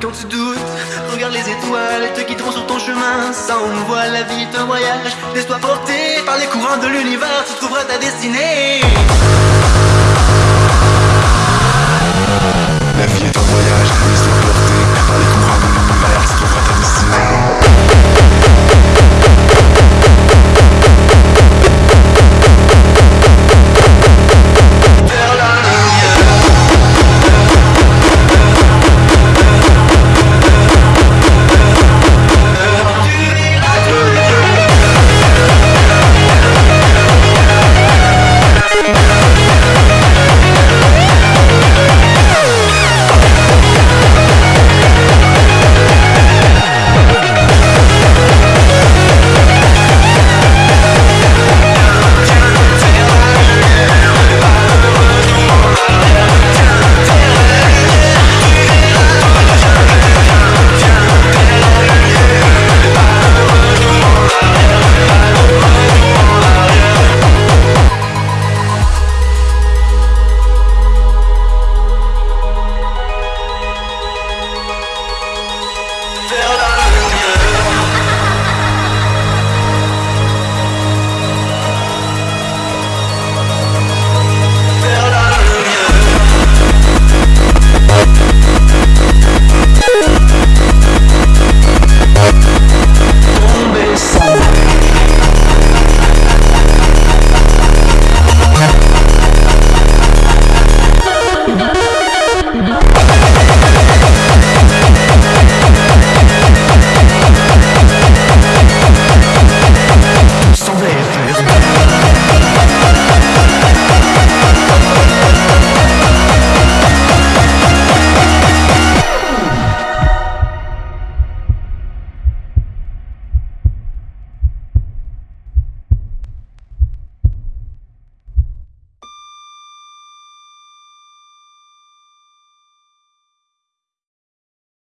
quand tu doutes, regarde les étoiles, te guideront sur ton chemin. Ça envoie la vie est un voyage. Laisse-toi porter par les courants de l'univers, tu trouveras ta destinée.